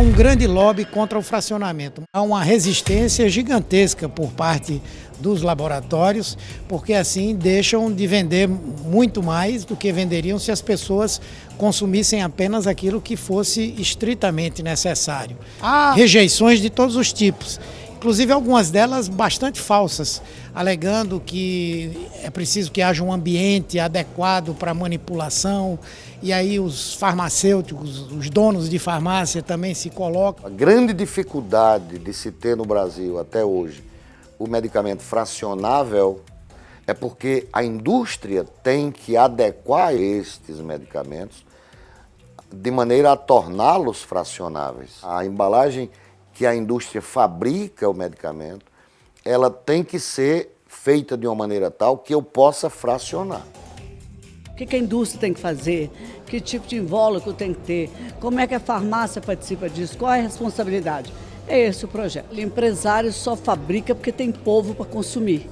um grande lobby contra o fracionamento. Há uma resistência gigantesca por parte dos laboratórios, porque assim deixam de vender muito mais do que venderiam se as pessoas consumissem apenas aquilo que fosse estritamente necessário. Há rejeições de todos os tipos inclusive algumas delas bastante falsas, alegando que é preciso que haja um ambiente adequado para manipulação, e aí os farmacêuticos, os donos de farmácia também se colocam. A grande dificuldade de se ter no Brasil até hoje o medicamento fracionável é porque a indústria tem que adequar estes medicamentos de maneira a torná-los fracionáveis. A embalagem que a indústria fabrica o medicamento, ela tem que ser feita de uma maneira tal que eu possa fracionar. O que a indústria tem que fazer? Que tipo de invólucro tem que ter? Como é que a farmácia participa disso? Qual é a responsabilidade? É esse o projeto. O empresário só fabrica porque tem povo para consumir.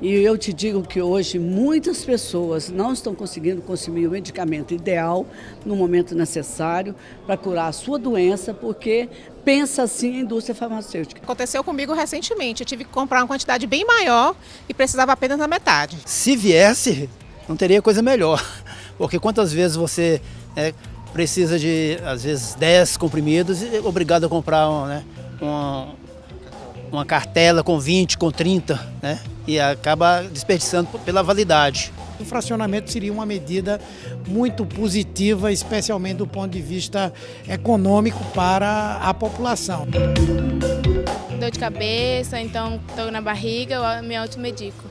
E eu te digo que hoje muitas pessoas não estão conseguindo consumir o medicamento ideal no momento necessário para curar a sua doença, porque pensa assim a indústria farmacêutica. Aconteceu comigo recentemente, eu tive que comprar uma quantidade bem maior e precisava apenas da metade. Se viesse, não teria coisa melhor, porque quantas vezes você é, precisa de, às vezes, 10 comprimidos e é obrigado a comprar né, uma, uma cartela com 20, com 30, né? E acaba desperdiçando pela validade. O fracionamento seria uma medida muito positiva, especialmente do ponto de vista econômico para a população. Dor de cabeça, então estou na barriga, eu me automedico.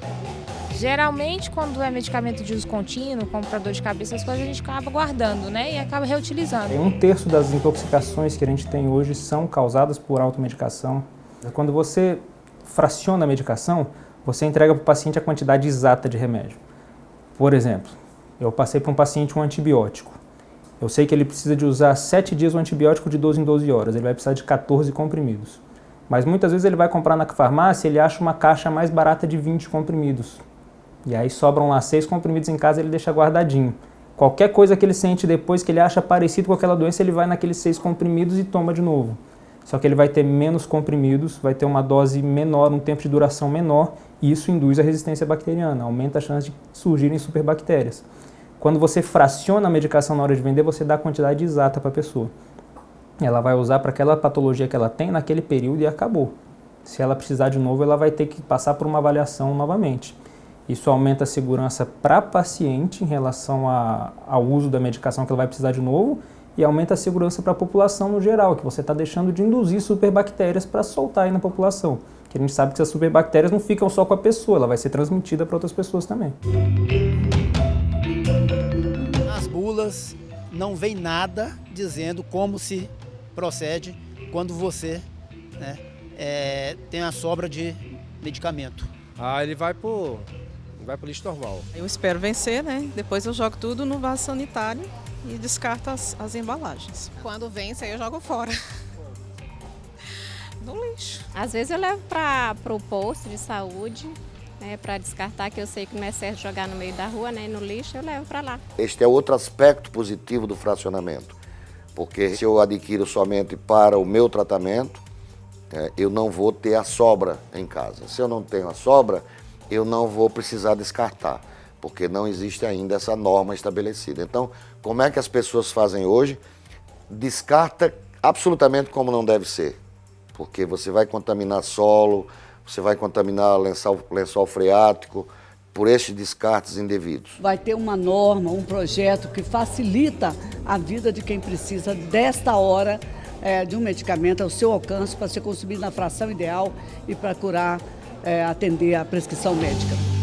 Geralmente, quando é medicamento de uso contínuo, como para dor de cabeça, as coisas a gente acaba guardando, né? E acaba reutilizando. Um terço das intoxicações que a gente tem hoje são causadas por automedicação. Quando você fraciona a medicação, você entrega para o paciente a quantidade exata de remédio. Por exemplo, eu passei para um paciente um antibiótico. Eu sei que ele precisa de usar 7 dias o antibiótico de 12 em 12 horas, ele vai precisar de 14 comprimidos. Mas muitas vezes ele vai comprar na farmácia, ele acha uma caixa mais barata de 20 comprimidos. E aí sobram lá 6 comprimidos em casa, ele deixa guardadinho. Qualquer coisa que ele sente depois que ele acha parecido com aquela doença, ele vai naqueles 6 comprimidos e toma de novo só que ele vai ter menos comprimidos, vai ter uma dose menor, um tempo de duração menor, e isso induz a resistência bacteriana, aumenta a chance de surgirem superbactérias. Quando você fraciona a medicação na hora de vender, você dá a quantidade exata para a pessoa. Ela vai usar para aquela patologia que ela tem naquele período e acabou. Se ela precisar de novo, ela vai ter que passar por uma avaliação novamente. Isso aumenta a segurança para a paciente em relação a, ao uso da medicação que ela vai precisar de novo e aumenta a segurança para a população no geral, que você está deixando de induzir superbactérias para soltar aí na população. Que a gente sabe que as superbactérias não ficam só com a pessoa, ela vai ser transmitida para outras pessoas também. Nas bulas não vem nada dizendo como se procede quando você né, é, tem a sobra de medicamento. Ah, ele vai pro, vai pro lixo normal. Eu espero vencer, né? Depois eu jogo tudo no vaso sanitário e descarto as, as embalagens. Quando vence, aí eu jogo fora. No lixo. Às vezes eu levo para o posto de saúde, né, para descartar, que eu sei que não é certo jogar no meio da rua, né, no lixo, eu levo para lá. Este é outro aspecto positivo do fracionamento, porque se eu adquiro somente para o meu tratamento, é, eu não vou ter a sobra em casa. Se eu não tenho a sobra, eu não vou precisar descartar porque não existe ainda essa norma estabelecida. Então, como é que as pessoas fazem hoje? Descarta absolutamente como não deve ser, porque você vai contaminar solo, você vai contaminar lençol, lençol freático, por estes descartes indevidos. Vai ter uma norma, um projeto que facilita a vida de quem precisa desta hora é, de um medicamento ao seu alcance para ser consumido na fração ideal e para curar, é, atender a prescrição médica.